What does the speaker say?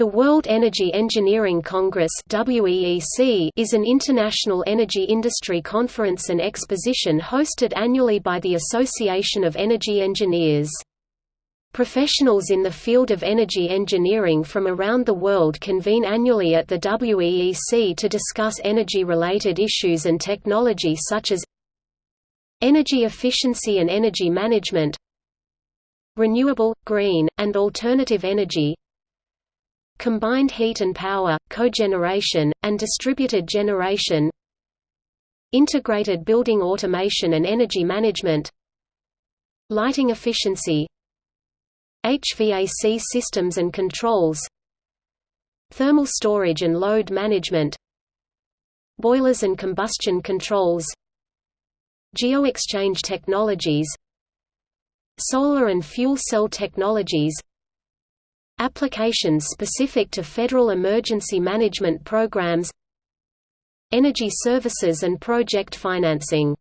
The World Energy Engineering Congress is an international energy industry conference and exposition hosted annually by the Association of Energy Engineers. Professionals in the field of energy engineering from around the world convene annually at the WEEC to discuss energy-related issues and technology such as energy efficiency and energy management renewable, green, and alternative energy combined heat and power, cogeneration, and distributed generation. Integrated building automation and energy management. Lighting efficiency. HVAC systems and controls. Thermal storage and load management. Boilers and combustion controls. Geoexchange technologies. Solar and fuel cell technologies Applications specific to federal emergency management programs Energy services and project financing